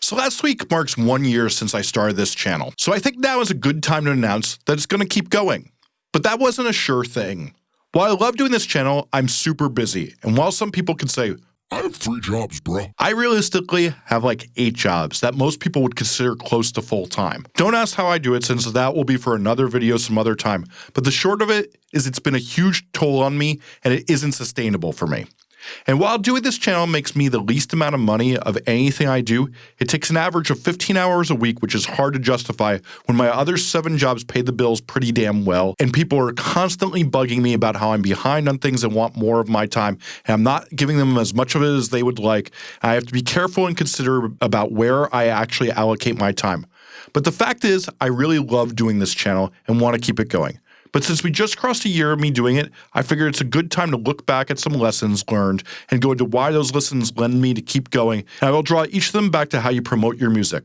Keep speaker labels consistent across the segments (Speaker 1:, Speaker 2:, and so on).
Speaker 1: So last week marks one year since I started this channel, so I think now is a good time to announce that it's going to keep going. But that wasn't a sure thing. While I love doing this channel, I'm super busy, and while some people can say,
Speaker 2: I have three jobs, bro.
Speaker 1: I realistically have like eight jobs that most people would consider close to full time. Don't ask how I do it since that will be for another video some other time. But the short of it is it's been a huge toll on me and it isn't sustainable for me. And while doing this channel makes me the least amount of money of anything I do, it takes an average of 15 hours a week, which is hard to justify when my other seven jobs pay the bills pretty damn well, and people are constantly bugging me about how I'm behind on things and want more of my time, and I'm not giving them as much of it as they would like. I have to be careful and consider about where I actually allocate my time. But the fact is, I really love doing this channel and want to keep it going. But since we just crossed a year of me doing it, I figured it's a good time to look back at some lessons learned and go into why those lessons lend me to keep going, and I will draw each of them back to how you promote your music.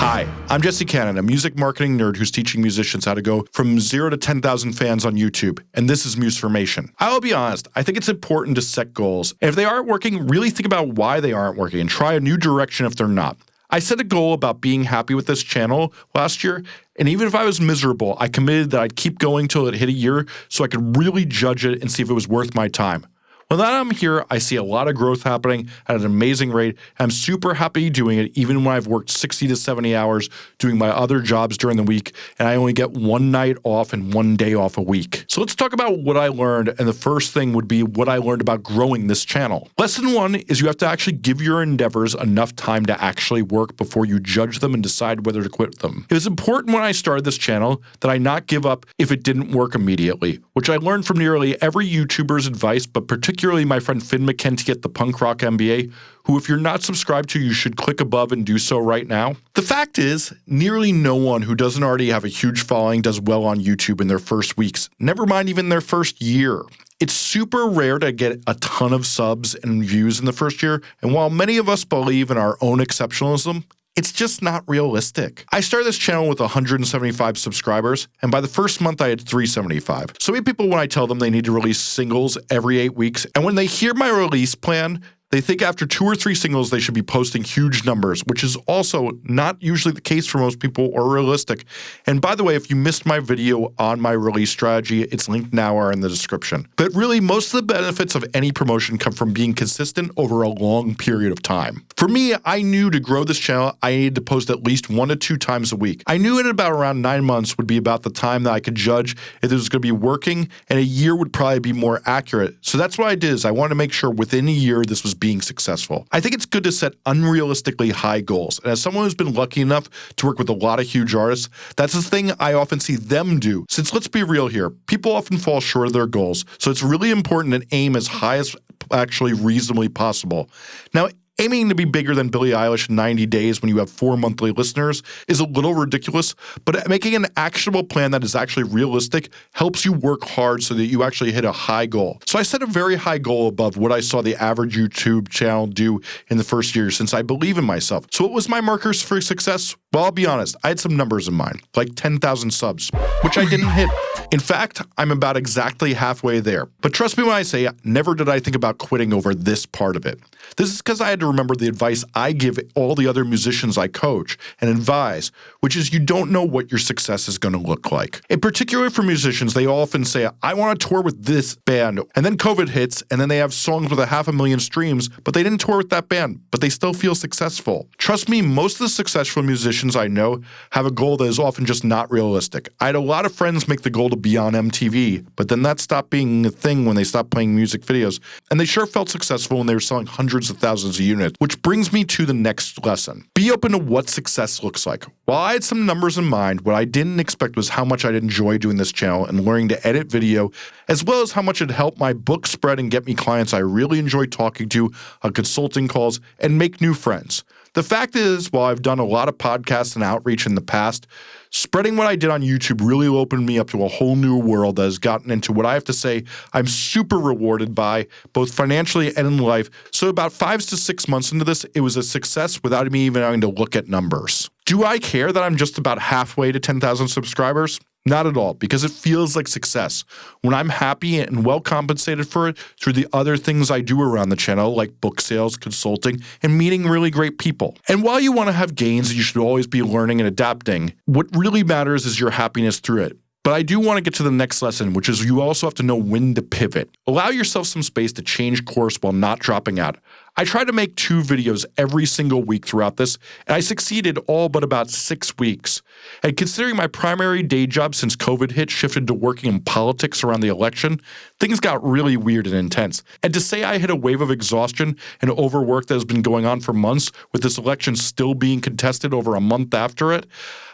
Speaker 1: Hi, I'm Jesse Cannon, a music marketing nerd who's teaching musicians how to go from zero to 10,000 fans on YouTube, and this is Musformation. I'll be honest, I think it's important to set goals, and if they aren't working, really think about why they aren't working and try a new direction if they're not. I set a goal about being happy with this channel last year, and even if I was miserable, I committed that I'd keep going till it hit a year so I could really judge it and see if it was worth my time. That I'm here, I see a lot of growth happening at an amazing rate. I'm super happy doing it, even when I've worked 60 to 70 hours doing my other jobs during the week, and I only get one night off and one day off a week. So let's talk about what I learned, and the first thing would be what I learned about growing this channel. Lesson one is you have to actually give your endeavors enough time to actually work before you judge them and decide whether to quit them. It was important when I started this channel that I not give up if it didn't work immediately, which I learned from nearly every YouTuber's advice, but particularly particularly my friend Finn McKenty at the Punk Rock MBA, who, if you're not subscribed to, you should click above and do so right now. The fact is, nearly no one who doesn't already have a huge following does well on YouTube in their first weeks, never mind even their first year. It's super rare to get a ton of subs and views in the first year, and while many of us believe in our own exceptionalism, it's just not realistic. I started this channel with 175 subscribers, and by the first month I had 375. So many people when I tell them they need to release singles every eight weeks, and when they hear my release plan, they think after two or three singles, they should be posting huge numbers, which is also not usually the case for most people or realistic. And by the way, if you missed my video on my release strategy, it's linked now or in the description. But really, most of the benefits of any promotion come from being consistent over a long period of time. For me, I knew to grow this channel, I needed to post at least one to two times a week. I knew in about around nine months would be about the time that I could judge if it was going to be working, and a year would probably be more accurate. So that's what I did is I wanted to make sure within a year this was being successful. I think it's good to set unrealistically high goals. And as someone who's been lucky enough to work with a lot of huge artists, that's the thing I often see them do. Since let's be real here, people often fall short of their goals. So it's really important to aim as high as actually reasonably possible. Now, Aiming to be bigger than Billie Eilish in 90 days when you have four monthly listeners is a little ridiculous, but making an actionable plan that is actually realistic helps you work hard so that you actually hit a high goal. So I set a very high goal above what I saw the average YouTube channel do in the first year since I believe in myself. So what was my markers for success? Well, I'll be honest, I had some numbers in mind, like 10,000 subs, which I didn't hit. In fact, I'm about exactly halfway there. But trust me when I say, never did I think about quitting over this part of it. This is because I had to remember the advice I give all the other musicians I coach and advise, which is you don't know what your success is going to look like. In particular for musicians, they often say, I want to tour with this band. And then COVID hits, and then they have songs with a half a million streams, but they didn't tour with that band, but they still feel successful. Trust me, most of the successful musicians I know have a goal that is often just not realistic. I had a lot of friends make the goal to be on MTV, but then that stopped being a thing when they stopped playing music videos. And they sure felt successful when they were selling hundreds of thousands of units, which brings me to the next lesson. Be open to what success looks like. While I had some numbers in mind, what I didn't expect was how much I'd enjoy doing this channel and learning to edit video, as well as how much it helped my book spread and get me clients I really enjoy talking to on consulting calls and make new friends. The fact is, while I've done a lot of podcasts and outreach in the past, spreading what I did on YouTube really opened me up to a whole new world that has gotten into what I have to say I'm super rewarded by, both financially and in life. So about five to six months into this, it was a success without me even having to look at numbers. Do I care that I'm just about halfway to 10,000 subscribers? Not at all, because it feels like success. When I'm happy and well compensated for it through the other things I do around the channel, like book sales, consulting, and meeting really great people. And while you want to have gains, you should always be learning and adapting. What really matters is your happiness through it. But I do want to get to the next lesson, which is you also have to know when to pivot. Allow yourself some space to change course while not dropping out. I try to make two videos every single week throughout this, and I succeeded all but about six weeks. And considering my primary day job since COVID hit shifted to working in politics around the election, things got really weird and intense. And to say I hit a wave of exhaustion and overwork that has been going on for months, with this election still being contested over a month after it,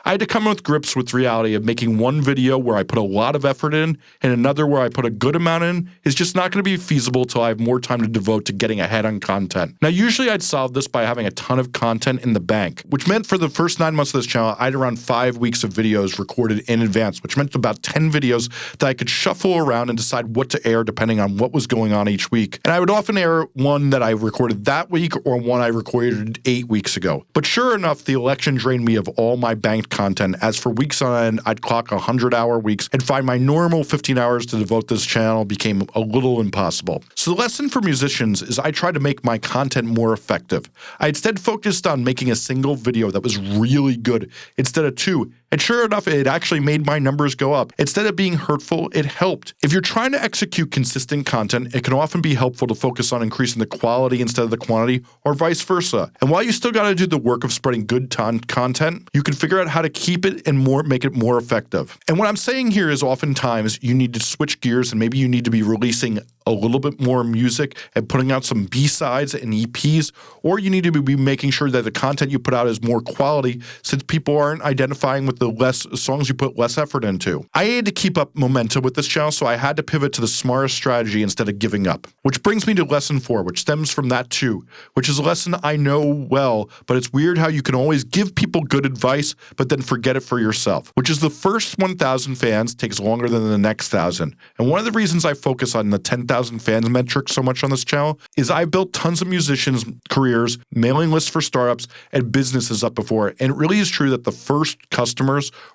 Speaker 1: I had to come with grips with reality of making one video where I put a lot of effort in and another where I put a good amount in is just not going to be feasible till I have more time to devote to getting ahead on content. Now, usually I'd solve this by having a ton of content in the bank, which meant for the first nine months of this channel, I had around five weeks of videos recorded in advance, which meant about 10 videos that I could shuffle around and decide what to air depending on what was going on each week. And I would often air one that I recorded that week or one I recorded eight weeks ago. But sure enough, the election drained me of all my banked content. As for weeks on end, I'd clock 100 hour weeks and find my normal 15 hours to devote this channel became a little impossible. So the lesson for musicians is I try to make my content more effective. I instead focused on making a single video that was really good instead of two and sure enough, it actually made my numbers go up. Instead of being hurtful, it helped. If you're trying to execute consistent content, it can often be helpful to focus on increasing the quality instead of the quantity, or vice versa. And while you still got to do the work of spreading good content, you can figure out how to keep it and more make it more effective. And what I'm saying here is oftentimes you need to switch gears and maybe you need to be releasing a little bit more music and putting out some B-sides and EPs, or you need to be making sure that the content you put out is more quality since people aren't identifying with the less songs you put less effort into. I had to keep up momentum with this channel, so I had to pivot to the smartest strategy instead of giving up. Which brings me to lesson four, which stems from that too, which is a lesson I know well, but it's weird how you can always give people good advice, but then forget it for yourself, which is the first 1,000 fans takes longer than the next 1,000. And one of the reasons I focus on the 10,000 fans metric so much on this channel is I built tons of musicians' careers, mailing lists for startups, and businesses up before. And it really is true that the first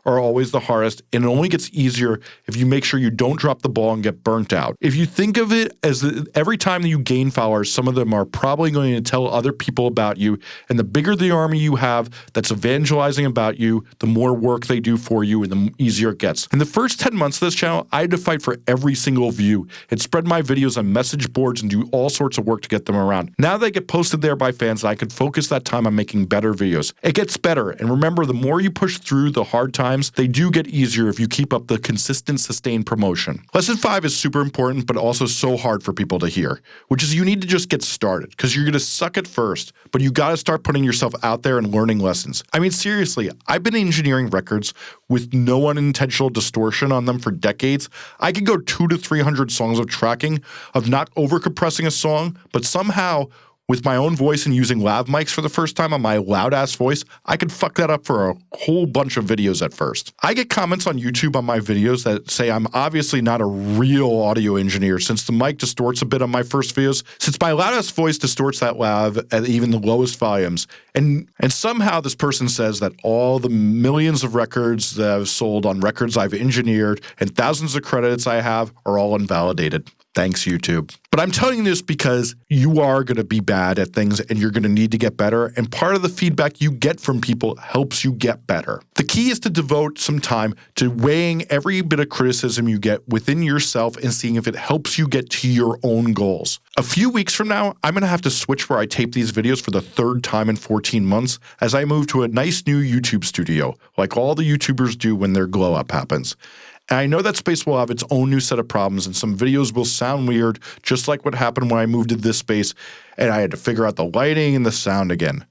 Speaker 1: are always the hardest, and it only gets easier if you make sure you don't drop the ball and get burnt out. If you think of it as the, every time that you gain followers, some of them are probably going to tell other people about you. And the bigger the army you have that's evangelizing about you, the more work they do for you and the easier it gets. In the first 10 months of this channel, I had to fight for every single view and spread my videos on message boards and do all sorts of work to get them around. Now they get posted there by fans and I can focus that time on making better videos. It gets better and remember the more you push through the hard times, they do get easier if you keep up the consistent sustained promotion. Lesson 5 is super important but also so hard for people to hear, which is you need to just get started because you're going to suck at first, but you got to start putting yourself out there and learning lessons. I mean seriously, I've been engineering records with no unintentional distortion on them for decades. I could go 2 to 300 songs of tracking of not over compressing a song, but somehow with my own voice and using lav mics for the first time on my loud ass voice, I could fuck that up for a whole bunch of videos at first. I get comments on YouTube on my videos that say I'm obviously not a real audio engineer since the mic distorts a bit on my first videos, since my loud ass voice distorts that lav at even the lowest volumes. And and somehow this person says that all the millions of records that I've sold on records I've engineered and thousands of credits I have are all invalidated. Thanks, YouTube. But I'm telling you this because you are going to be bad at things and you're going to need to get better. And part of the feedback you get from people helps you get better. The key is to devote some time to weighing every bit of criticism you get within yourself and seeing if it helps you get to your own goals. A few weeks from now, I'm going to have to switch where I tape these videos for the third time in 14 months as I move to a nice new YouTube studio, like all the YouTubers do when their glow up happens. And I know that space will have its own new set of problems, and some videos will sound weird, just like what happened when I moved to this space and I had to figure out the lighting and the sound again.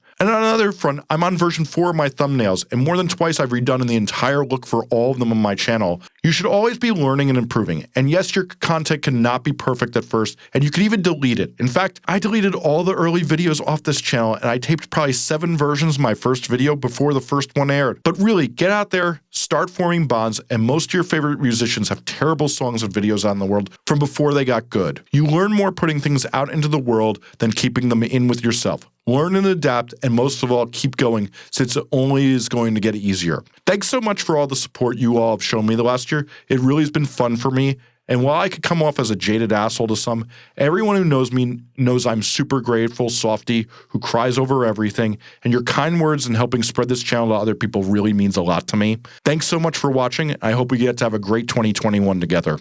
Speaker 1: Front, I'm on version 4 of my thumbnails, and more than twice I've redone the entire look for all of them on my channel. You should always be learning and improving, and yes, your content cannot be perfect at first, and you can even delete it. In fact, I deleted all the early videos off this channel, and I taped probably 7 versions of my first video before the first one aired. But really, get out there, start forming bonds, and most of your favorite musicians have terrible songs and videos out in the world from before they got good. You learn more putting things out into the world than keeping them in with yourself. Learn and adapt, and most of all, keep going since it only is going to get easier. Thanks so much for all the support you all have shown me the last year. It really has been fun for me. And while I could come off as a jaded asshole to some, everyone who knows me knows I'm super grateful, softy, who cries over everything, and your kind words and helping spread this channel to other people really means a lot to me. Thanks so much for watching. I hope we get to have a great 2021 together.